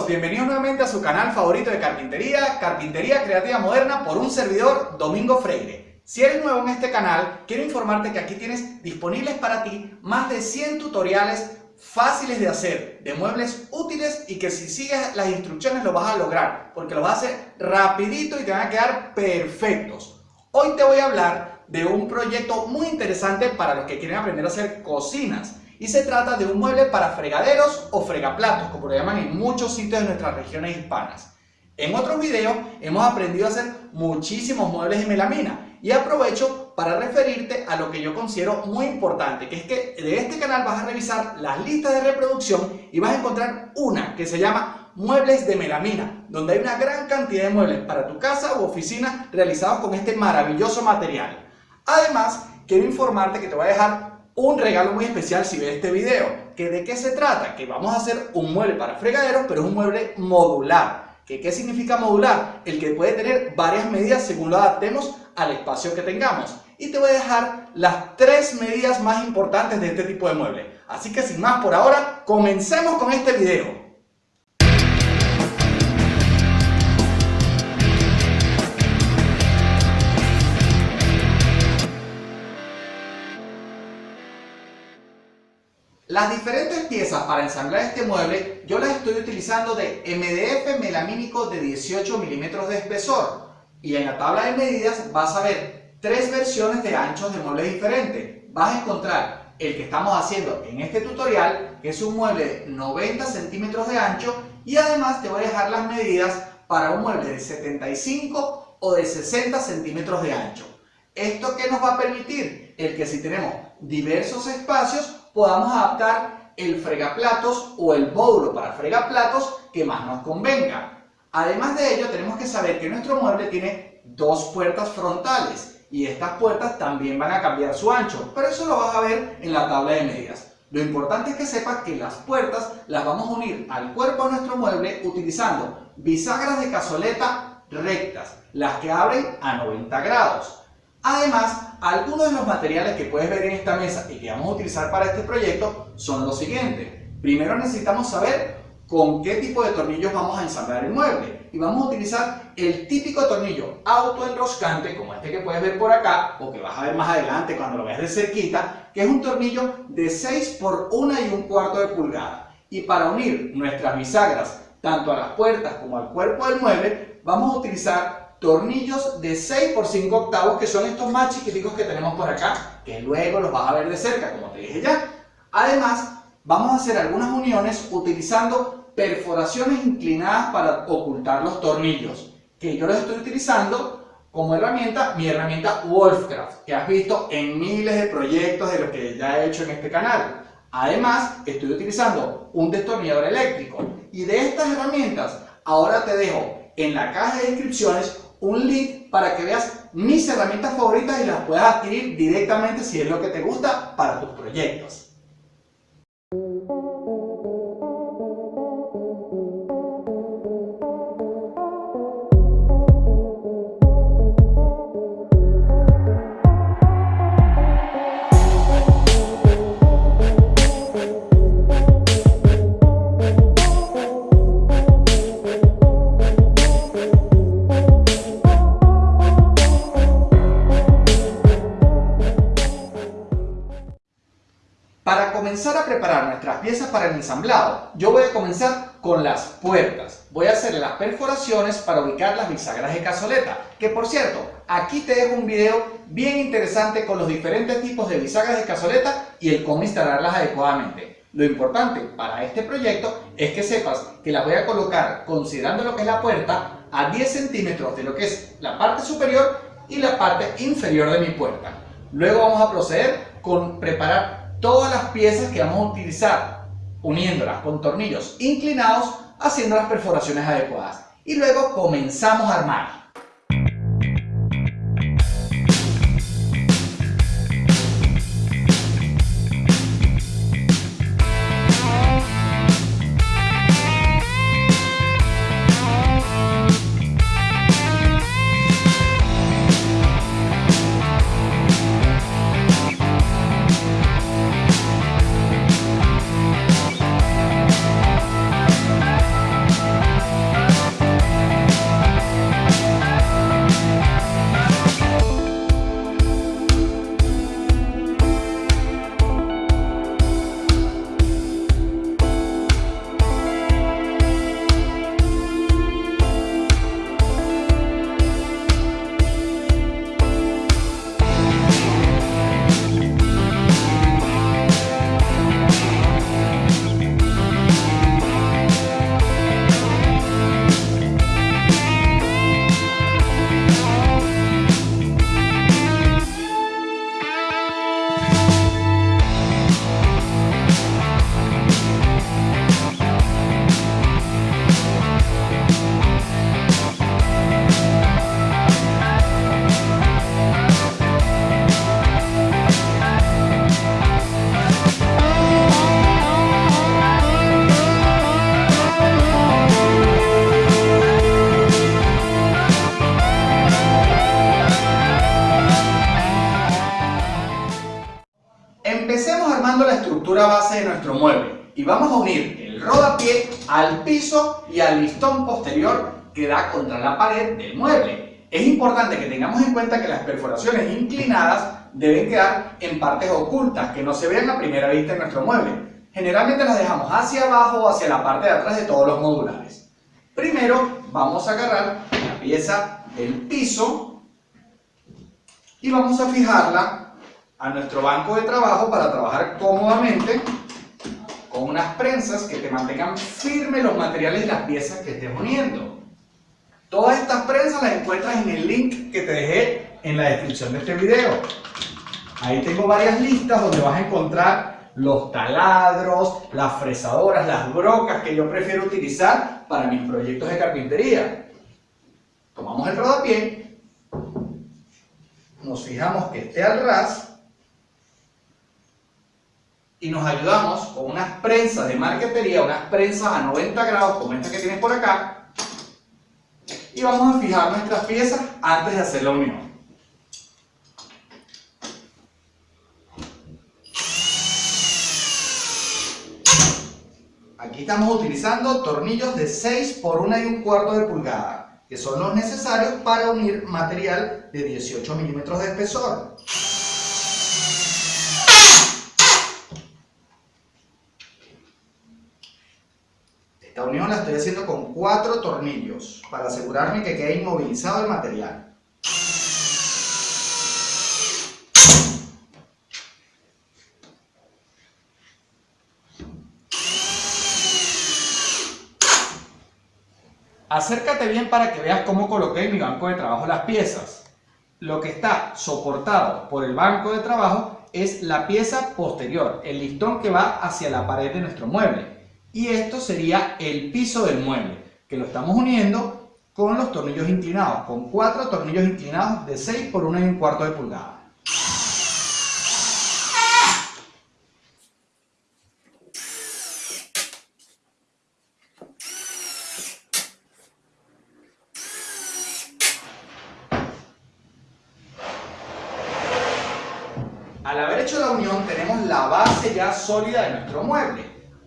bienvenidos nuevamente a su canal favorito de carpintería, Carpintería Creativa Moderna por un servidor Domingo Freire. Si eres nuevo en este canal, quiero informarte que aquí tienes disponibles para ti más de 100 tutoriales fáciles de hacer, de muebles útiles y que si sigues las instrucciones lo vas a lograr, porque lo vas a hacer rapidito y te van a quedar perfectos. Hoy te voy a hablar de un proyecto muy interesante para los que quieren aprender a hacer cocinas y se trata de un mueble para fregaderos o fregaplatos, como lo llaman en muchos sitios de nuestras regiones hispanas. En otros videos hemos aprendido a hacer muchísimos muebles de melamina y aprovecho para referirte a lo que yo considero muy importante, que es que de este canal vas a revisar las listas de reproducción y vas a encontrar una que se llama Muebles de Melamina, donde hay una gran cantidad de muebles para tu casa u oficina realizados con este maravilloso material. Además, quiero informarte que te voy a dejar un regalo muy especial si ves este video. ¿Que ¿De qué se trata? Que vamos a hacer un mueble para fregaderos, pero es un mueble modular. ¿Que ¿Qué significa modular? El que puede tener varias medidas según lo adaptemos al espacio que tengamos. Y te voy a dejar las tres medidas más importantes de este tipo de mueble. Así que sin más por ahora, comencemos con este video. Las diferentes piezas para ensamblar este mueble yo las estoy utilizando de MDF melamínico de 18 milímetros de espesor y en la tabla de medidas vas a ver tres versiones de anchos de muebles diferentes. Vas a encontrar el que estamos haciendo en este tutorial que es un mueble de 90 centímetros de ancho y además te voy a dejar las medidas para un mueble de 75 o de 60 centímetros de ancho. ¿Esto qué nos va a permitir? El que si tenemos diversos espacios podamos adaptar el fregaplatos o el módulo para fregaplatos que más nos convenga. Además de ello, tenemos que saber que nuestro mueble tiene dos puertas frontales y estas puertas también van a cambiar su ancho, pero eso lo vas a ver en la tabla de medidas. Lo importante es que sepas que las puertas las vamos a unir al cuerpo de nuestro mueble utilizando bisagras de cazoleta rectas, las que abren a 90 grados. Además, algunos de los materiales que puedes ver en esta mesa y que vamos a utilizar para este proyecto son los siguientes. Primero necesitamos saber con qué tipo de tornillos vamos a ensamblar el mueble. Y vamos a utilizar el típico tornillo autoenroscante, como este que puedes ver por acá, o que vas a ver más adelante cuando lo veas de cerquita, que es un tornillo de 6 por 1 y un cuarto de pulgada. Y para unir nuestras bisagras, tanto a las puertas como al cuerpo del mueble, vamos a utilizar tornillos de 6 por 5 octavos, que son estos más chiquiticos que tenemos por acá, que luego los vas a ver de cerca, como te dije ya. Además, vamos a hacer algunas uniones utilizando perforaciones inclinadas para ocultar los tornillos, que yo los estoy utilizando como herramienta, mi herramienta Wolfcraft, que has visto en miles de proyectos de los que ya he hecho en este canal. Además, estoy utilizando un destornillador eléctrico. Y de estas herramientas, ahora te dejo en la caja de descripciones un link para que veas mis herramientas favoritas y las puedas adquirir directamente si es lo que te gusta para tus proyectos. Nuestras piezas para el ensamblado, yo voy a comenzar con las puertas. Voy a hacer las perforaciones para ubicar las bisagras de cazoleta. Que por cierto, aquí te dejo un video bien interesante con los diferentes tipos de bisagras de cazoleta y el cómo instalarlas adecuadamente. Lo importante para este proyecto es que sepas que las voy a colocar considerando lo que es la puerta a 10 centímetros de lo que es la parte superior y la parte inferior de mi puerta. Luego vamos a proceder con preparar todas las piezas que vamos a utilizar, uniéndolas con tornillos inclinados, haciendo las perforaciones adecuadas. Y luego comenzamos a armar. Y vamos a unir el rodapié al piso y al listón posterior que da contra la pared del mueble. Es importante que tengamos en cuenta que las perforaciones inclinadas deben quedar en partes ocultas, que no se vean a primera vista en nuestro mueble. Generalmente las dejamos hacia abajo o hacia la parte de atrás de todos los modulares. Primero vamos a agarrar la pieza del piso y vamos a fijarla a nuestro banco de trabajo para trabajar cómodamente con unas prensas que te mantengan firmes los materiales y las piezas que estés uniendo. Todas estas prensas las encuentras en el link que te dejé en la descripción de este video. Ahí tengo varias listas donde vas a encontrar los taladros, las fresadoras, las brocas que yo prefiero utilizar para mis proyectos de carpintería. Tomamos el rodapié, nos fijamos que esté al ras y nos ayudamos con unas prensas de marquetería, unas prensas a 90 grados como esta que tienes por acá y vamos a fijar nuestras piezas antes de hacer la unión. Aquí estamos utilizando tornillos de 6 por 1 y un cuarto de pulgada, que son los necesarios para unir material de 18 milímetros de espesor. Esta unión la estoy haciendo con 4 tornillos, para asegurarme que quede inmovilizado el material. Acércate bien para que veas cómo coloqué en mi banco de trabajo las piezas. Lo que está soportado por el banco de trabajo es la pieza posterior, el listón que va hacia la pared de nuestro mueble. Y esto sería el piso del mueble, que lo estamos uniendo con los tornillos inclinados, con cuatro tornillos inclinados de 6 por 1 y un cuarto de pulgada. Al haber hecho la unión tenemos la base ya sólida de nuestro mueble.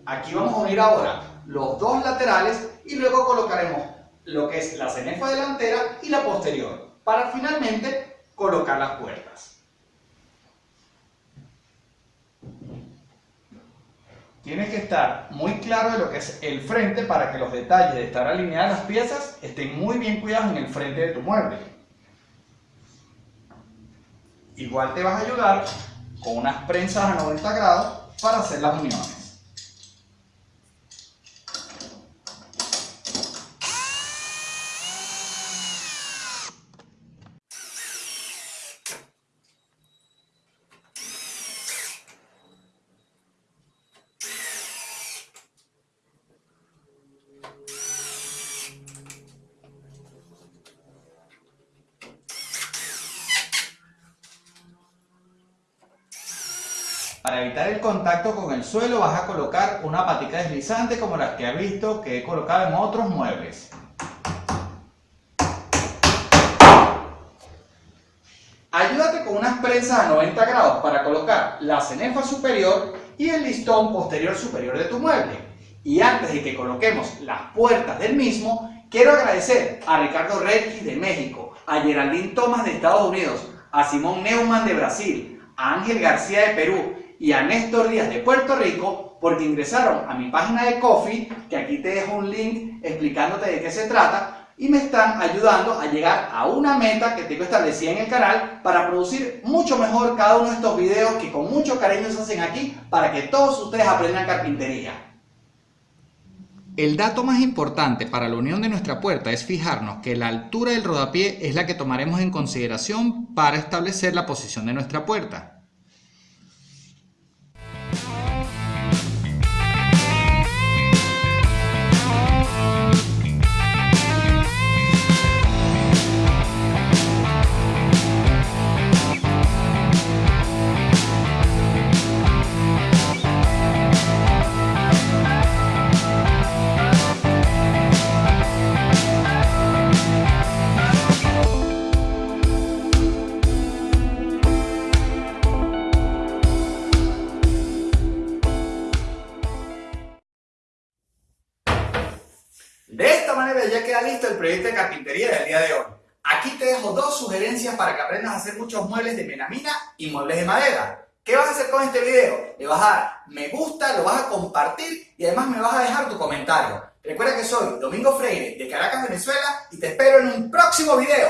Aquí vamos a unir ahora los dos laterales y luego colocaremos lo que es la cenefa delantera y la posterior para finalmente colocar las puertas. Tienes que estar muy claro de lo que es el frente para que los detalles de estar alineadas las piezas estén muy bien cuidados en el frente de tu mueble. Igual te vas a ayudar con unas prensas a 90 grados para hacer las uniones. Para evitar el contacto con el suelo vas a colocar una patica deslizante como las que has visto que he colocado en otros muebles. Ayúdate con unas prensas a 90 grados para colocar la cenefa superior y el listón posterior superior de tu mueble. Y antes de que coloquemos las puertas del mismo, quiero agradecer a Ricardo Redkis de México, a Geraldine Thomas de Estados Unidos, a Simón Neumann de Brasil, a Ángel García de Perú y a Néstor Díaz de Puerto Rico porque ingresaron a mi página de Coffee, que aquí te dejo un link explicándote de qué se trata, y me están ayudando a llegar a una meta que tengo establecida en el canal para producir mucho mejor cada uno de estos videos que con mucho cariño se hacen aquí para que todos ustedes aprendan carpintería. El dato más importante para la unión de nuestra puerta es fijarnos que la altura del rodapié es la que tomaremos en consideración para establecer la posición de nuestra puerta. Del día de hoy. Aquí te dejo dos sugerencias para que aprendas a hacer muchos muebles de melamina y muebles de madera. ¿Qué vas a hacer con este video? Le vas a dar me gusta, lo vas a compartir y además me vas a dejar tu comentario. Recuerda que soy Domingo Freire de Caracas, Venezuela y te espero en un próximo video.